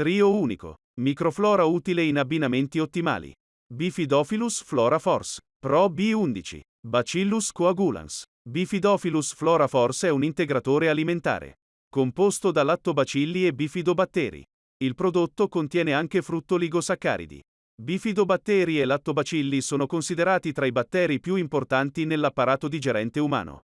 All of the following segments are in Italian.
Trio unico. Microflora utile in abbinamenti ottimali. Bifidophilus flora force. Pro B11. Bacillus coagulans. Bifidophilus flora force è un integratore alimentare. Composto da lattobacilli e bifidobatteri. Il prodotto contiene anche fruttoligosaccaridi. Bifidobatteri e lattobacilli sono considerati tra i batteri più importanti nell'apparato digerente umano.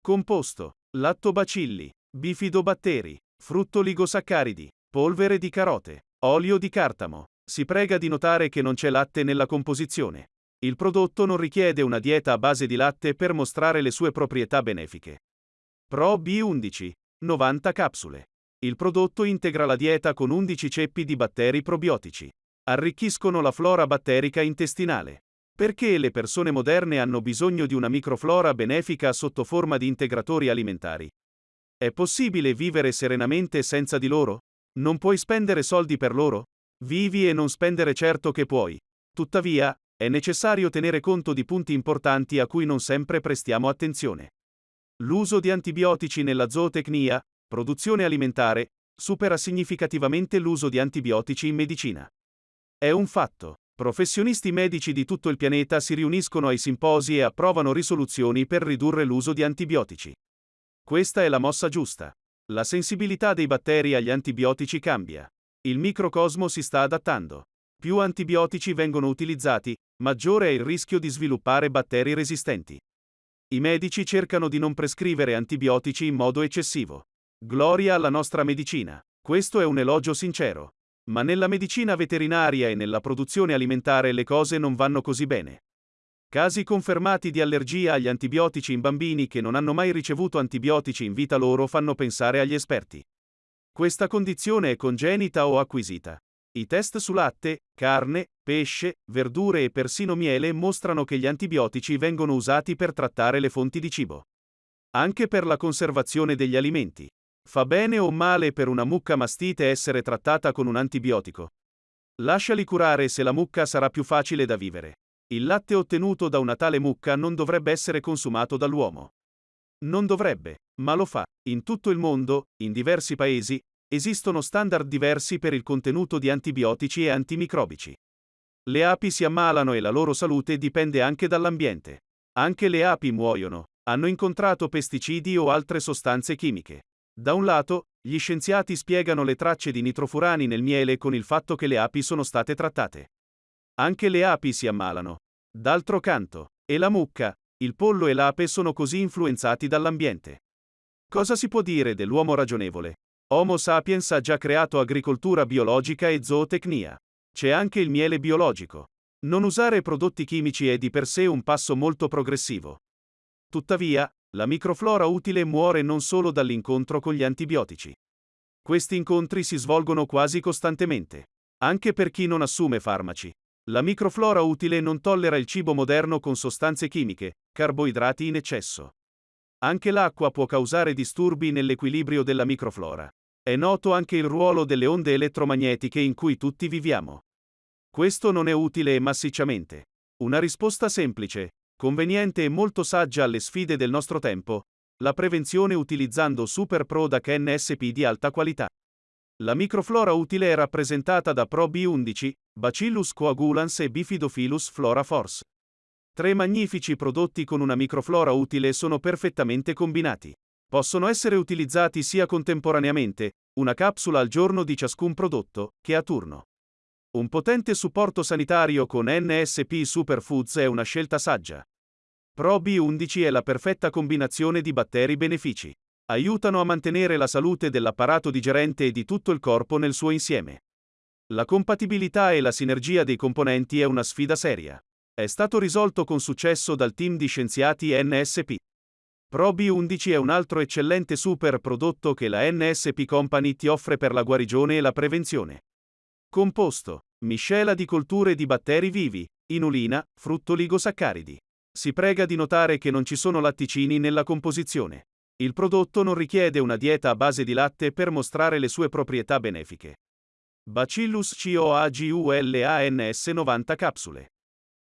Composto. Lattobacilli. Bifidobatteri. Fruttoligosaccaridi. Polvere di carote. Olio di cartamo. Si prega di notare che non c'è latte nella composizione. Il prodotto non richiede una dieta a base di latte per mostrare le sue proprietà benefiche. Pro B11. 90 capsule. Il prodotto integra la dieta con 11 ceppi di batteri probiotici. Arricchiscono la flora batterica intestinale. Perché le persone moderne hanno bisogno di una microflora benefica sotto forma di integratori alimentari? È possibile vivere serenamente senza di loro? Non puoi spendere soldi per loro? Vivi e non spendere certo che puoi. Tuttavia, è necessario tenere conto di punti importanti a cui non sempre prestiamo attenzione. L'uso di antibiotici nella zootecnia, produzione alimentare, supera significativamente l'uso di antibiotici in medicina. È un fatto. Professionisti medici di tutto il pianeta si riuniscono ai simposi e approvano risoluzioni per ridurre l'uso di antibiotici. Questa è la mossa giusta. La sensibilità dei batteri agli antibiotici cambia. Il microcosmo si sta adattando. Più antibiotici vengono utilizzati, maggiore è il rischio di sviluppare batteri resistenti. I medici cercano di non prescrivere antibiotici in modo eccessivo. Gloria alla nostra medicina. Questo è un elogio sincero. Ma nella medicina veterinaria e nella produzione alimentare le cose non vanno così bene. Casi confermati di allergia agli antibiotici in bambini che non hanno mai ricevuto antibiotici in vita loro fanno pensare agli esperti. Questa condizione è congenita o acquisita. I test su latte, carne, pesce, verdure e persino miele mostrano che gli antibiotici vengono usati per trattare le fonti di cibo. Anche per la conservazione degli alimenti. Fa bene o male per una mucca mastite essere trattata con un antibiotico? Lasciali curare se la mucca sarà più facile da vivere. Il latte ottenuto da una tale mucca non dovrebbe essere consumato dall'uomo. Non dovrebbe, ma lo fa. In tutto il mondo, in diversi paesi, Esistono standard diversi per il contenuto di antibiotici e antimicrobici. Le api si ammalano e la loro salute dipende anche dall'ambiente. Anche le api muoiono, hanno incontrato pesticidi o altre sostanze chimiche. Da un lato, gli scienziati spiegano le tracce di nitrofurani nel miele con il fatto che le api sono state trattate. Anche le api si ammalano. D'altro canto, e la mucca, il pollo e l'ape sono così influenzati dall'ambiente. Cosa si può dire dell'uomo ragionevole? Homo sapiens ha già creato agricoltura biologica e zootecnia. C'è anche il miele biologico. Non usare prodotti chimici è di per sé un passo molto progressivo. Tuttavia, la microflora utile muore non solo dall'incontro con gli antibiotici. Questi incontri si svolgono quasi costantemente. Anche per chi non assume farmaci. La microflora utile non tollera il cibo moderno con sostanze chimiche, carboidrati in eccesso. Anche l'acqua può causare disturbi nell'equilibrio della microflora. È noto anche il ruolo delle onde elettromagnetiche in cui tutti viviamo. Questo non è utile massicciamente. Una risposta semplice, conveniente e molto saggia alle sfide del nostro tempo, la prevenzione utilizzando Super Product NSP di alta qualità. La microflora utile è rappresentata da Pro B11, Bacillus coagulans e Bifidophilus flora force. Tre magnifici prodotti con una microflora utile sono perfettamente combinati. Possono essere utilizzati sia contemporaneamente, una capsula al giorno di ciascun prodotto, che a turno. Un potente supporto sanitario con NSP Superfoods è una scelta saggia. Pro B11 è la perfetta combinazione di batteri benefici. Aiutano a mantenere la salute dell'apparato digerente e di tutto il corpo nel suo insieme. La compatibilità e la sinergia dei componenti è una sfida seria. È stato risolto con successo dal team di scienziati NSP. Probi 11 è un altro eccellente super prodotto che la NSP Company ti offre per la guarigione e la prevenzione. Composto. Miscela di colture di batteri vivi, inulina, fruttoligosaccaridi. Si prega di notare che non ci sono latticini nella composizione. Il prodotto non richiede una dieta a base di latte per mostrare le sue proprietà benefiche. Bacillus coagulans 90 capsule.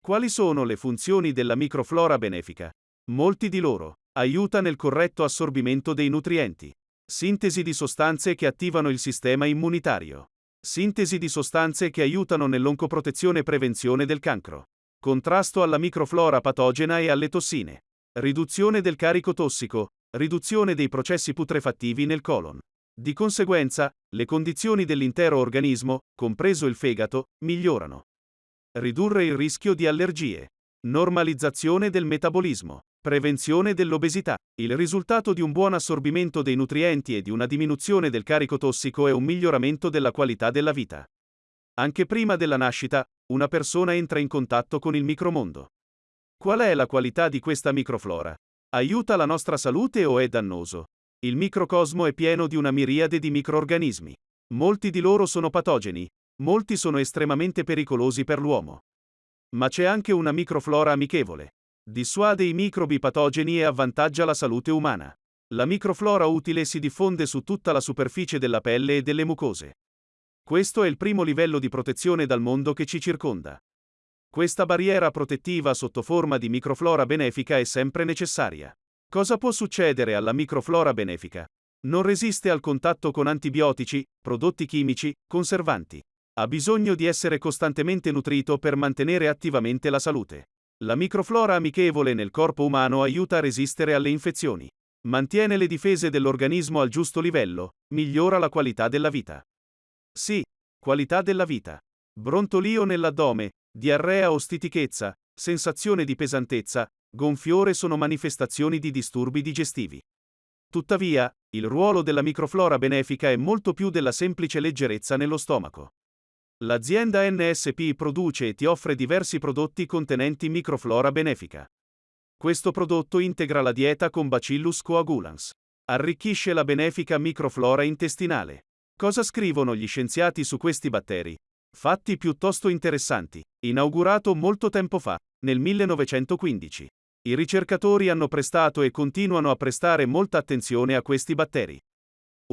Quali sono le funzioni della microflora benefica? Molti di loro. Aiuta nel corretto assorbimento dei nutrienti. Sintesi di sostanze che attivano il sistema immunitario. Sintesi di sostanze che aiutano nell'oncoprotezione e prevenzione del cancro. Contrasto alla microflora patogena e alle tossine. Riduzione del carico tossico. Riduzione dei processi putrefattivi nel colon. Di conseguenza, le condizioni dell'intero organismo, compreso il fegato, migliorano. Ridurre il rischio di allergie. Normalizzazione del metabolismo. Prevenzione dell'obesità. Il risultato di un buon assorbimento dei nutrienti e di una diminuzione del carico tossico è un miglioramento della qualità della vita. Anche prima della nascita, una persona entra in contatto con il micromondo. Qual è la qualità di questa microflora? Aiuta la nostra salute o è dannoso? Il microcosmo è pieno di una miriade di microorganismi. Molti di loro sono patogeni, molti sono estremamente pericolosi per l'uomo. Ma c'è anche una microflora amichevole. Dissuade i microbi patogeni e avvantaggia la salute umana. La microflora utile si diffonde su tutta la superficie della pelle e delle mucose. Questo è il primo livello di protezione dal mondo che ci circonda. Questa barriera protettiva sotto forma di microflora benefica è sempre necessaria. Cosa può succedere alla microflora benefica? Non resiste al contatto con antibiotici, prodotti chimici, conservanti. Ha bisogno di essere costantemente nutrito per mantenere attivamente la salute. La microflora amichevole nel corpo umano aiuta a resistere alle infezioni. Mantiene le difese dell'organismo al giusto livello, migliora la qualità della vita. Sì, qualità della vita. Brontolio nell'addome, diarrea o stitichezza, sensazione di pesantezza, gonfiore sono manifestazioni di disturbi digestivi. Tuttavia, il ruolo della microflora benefica è molto più della semplice leggerezza nello stomaco. L'azienda NSP produce e ti offre diversi prodotti contenenti microflora benefica. Questo prodotto integra la dieta con Bacillus coagulans. Arricchisce la benefica microflora intestinale. Cosa scrivono gli scienziati su questi batteri? Fatti piuttosto interessanti. Inaugurato molto tempo fa, nel 1915. I ricercatori hanno prestato e continuano a prestare molta attenzione a questi batteri.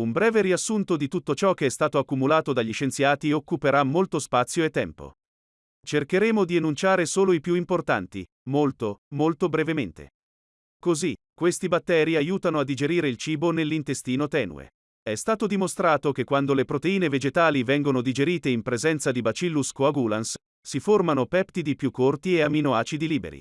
Un breve riassunto di tutto ciò che è stato accumulato dagli scienziati occuperà molto spazio e tempo. Cercheremo di enunciare solo i più importanti, molto, molto brevemente. Così, questi batteri aiutano a digerire il cibo nell'intestino tenue. È stato dimostrato che quando le proteine vegetali vengono digerite in presenza di Bacillus coagulans, si formano peptidi più corti e aminoacidi liberi.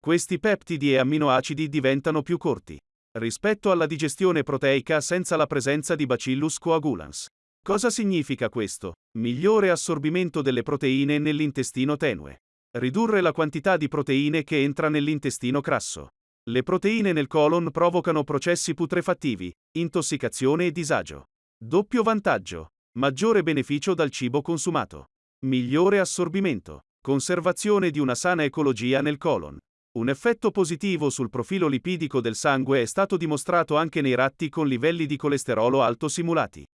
Questi peptidi e aminoacidi diventano più corti rispetto alla digestione proteica senza la presenza di Bacillus coagulans. Cosa significa questo? Migliore assorbimento delle proteine nell'intestino tenue. Ridurre la quantità di proteine che entra nell'intestino crasso. Le proteine nel colon provocano processi putrefattivi, intossicazione e disagio. Doppio vantaggio. Maggiore beneficio dal cibo consumato. Migliore assorbimento. Conservazione di una sana ecologia nel colon. Un effetto positivo sul profilo lipidico del sangue è stato dimostrato anche nei ratti con livelli di colesterolo alto simulati.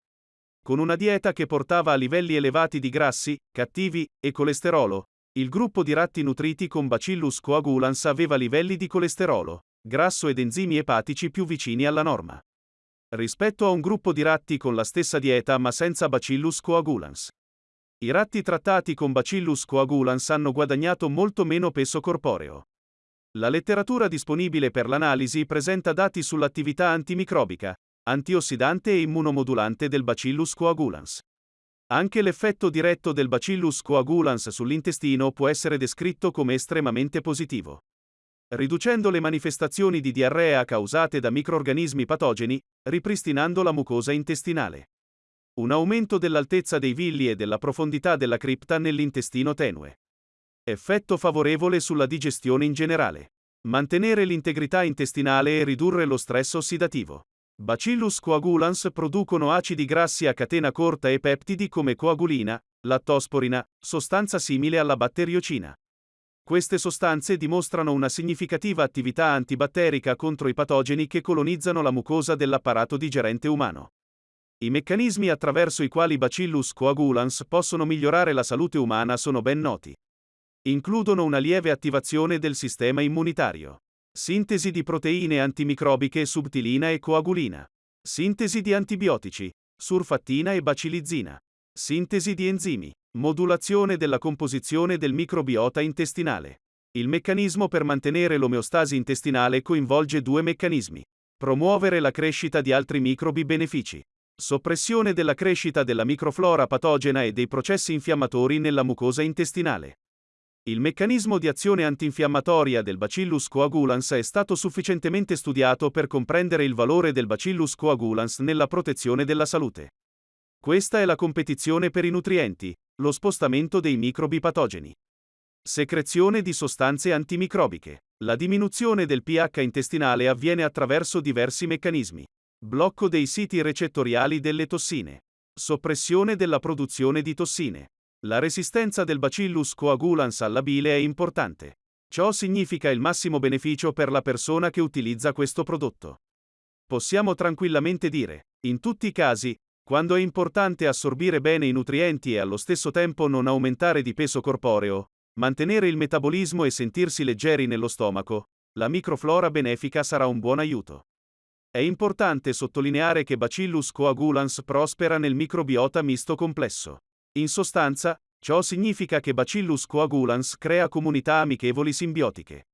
Con una dieta che portava a livelli elevati di grassi, cattivi e colesterolo, il gruppo di ratti nutriti con Bacillus coagulans aveva livelli di colesterolo, grasso ed enzimi epatici più vicini alla norma. Rispetto a un gruppo di ratti con la stessa dieta ma senza Bacillus coagulans. I ratti trattati con Bacillus coagulans hanno guadagnato molto meno peso corporeo. La letteratura disponibile per l'analisi presenta dati sull'attività antimicrobica, antiossidante e immunomodulante del Bacillus coagulans. Anche l'effetto diretto del Bacillus coagulans sull'intestino può essere descritto come estremamente positivo. Riducendo le manifestazioni di diarrea causate da microorganismi patogeni, ripristinando la mucosa intestinale. Un aumento dell'altezza dei villi e della profondità della cripta nell'intestino tenue. Effetto favorevole sulla digestione in generale. Mantenere l'integrità intestinale e ridurre lo stress ossidativo. Bacillus coagulans producono acidi grassi a catena corta e peptidi come coagulina, lattosporina, sostanza simile alla batteriocina. Queste sostanze dimostrano una significativa attività antibatterica contro i patogeni che colonizzano la mucosa dell'apparato digerente umano. I meccanismi attraverso i quali Bacillus coagulans possono migliorare la salute umana sono ben noti. Includono una lieve attivazione del sistema immunitario. Sintesi di proteine antimicrobiche subtilina e coagulina. Sintesi di antibiotici, surfattina e bacilizzina. Sintesi di enzimi. Modulazione della composizione del microbiota intestinale. Il meccanismo per mantenere l'omeostasi intestinale coinvolge due meccanismi. Promuovere la crescita di altri microbi benefici. Soppressione della crescita della microflora patogena e dei processi infiammatori nella mucosa intestinale. Il meccanismo di azione antinfiammatoria del Bacillus coagulans è stato sufficientemente studiato per comprendere il valore del Bacillus coagulans nella protezione della salute. Questa è la competizione per i nutrienti, lo spostamento dei microbi patogeni. Secrezione di sostanze antimicrobiche. La diminuzione del pH intestinale avviene attraverso diversi meccanismi. Blocco dei siti recettoriali delle tossine. Soppressione della produzione di tossine. La resistenza del Bacillus coagulans alla bile è importante. Ciò significa il massimo beneficio per la persona che utilizza questo prodotto. Possiamo tranquillamente dire, in tutti i casi, quando è importante assorbire bene i nutrienti e allo stesso tempo non aumentare di peso corporeo, mantenere il metabolismo e sentirsi leggeri nello stomaco, la microflora benefica sarà un buon aiuto. È importante sottolineare che Bacillus coagulans prospera nel microbiota misto complesso. In sostanza, ciò significa che Bacillus coagulans crea comunità amichevoli simbiotiche.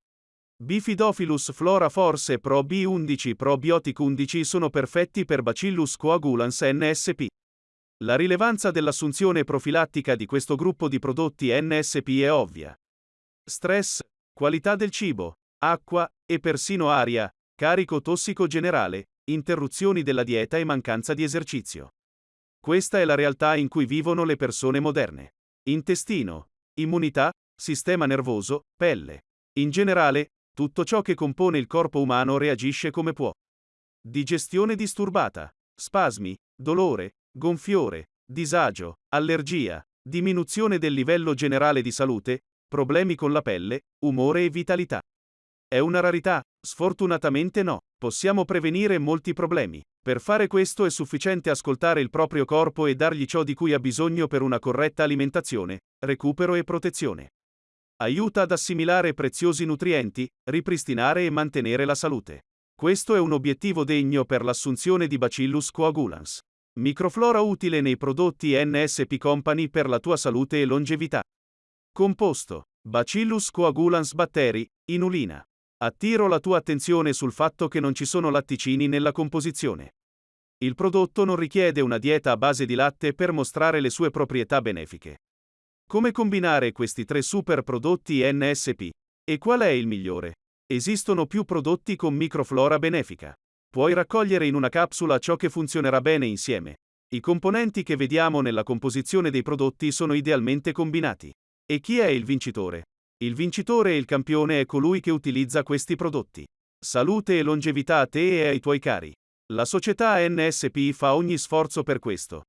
Bifidophilus flora force Pro B11 Probiotic 11 sono perfetti per Bacillus coagulans NSP. La rilevanza dell'assunzione profilattica di questo gruppo di prodotti NSP è ovvia. Stress, qualità del cibo, acqua e persino aria, carico tossico generale, interruzioni della dieta e mancanza di esercizio. Questa è la realtà in cui vivono le persone moderne. Intestino, immunità, sistema nervoso, pelle. In generale, tutto ciò che compone il corpo umano reagisce come può. Digestione disturbata, spasmi, dolore, gonfiore, disagio, allergia, diminuzione del livello generale di salute, problemi con la pelle, umore e vitalità. È una rarità? Sfortunatamente no. Possiamo prevenire molti problemi. Per fare questo è sufficiente ascoltare il proprio corpo e dargli ciò di cui ha bisogno per una corretta alimentazione, recupero e protezione. Aiuta ad assimilare preziosi nutrienti, ripristinare e mantenere la salute. Questo è un obiettivo degno per l'assunzione di Bacillus coagulans. Microflora utile nei prodotti NSP Company per la tua salute e longevità. Composto. Bacillus coagulans batteri, inulina. Attiro la tua attenzione sul fatto che non ci sono latticini nella composizione. Il prodotto non richiede una dieta a base di latte per mostrare le sue proprietà benefiche. Come combinare questi tre super prodotti NSP? E qual è il migliore? Esistono più prodotti con microflora benefica. Puoi raccogliere in una capsula ciò che funzionerà bene insieme. I componenti che vediamo nella composizione dei prodotti sono idealmente combinati. E chi è il vincitore? Il vincitore e il campione è colui che utilizza questi prodotti. Salute e longevità a te e ai tuoi cari. La società NSP fa ogni sforzo per questo.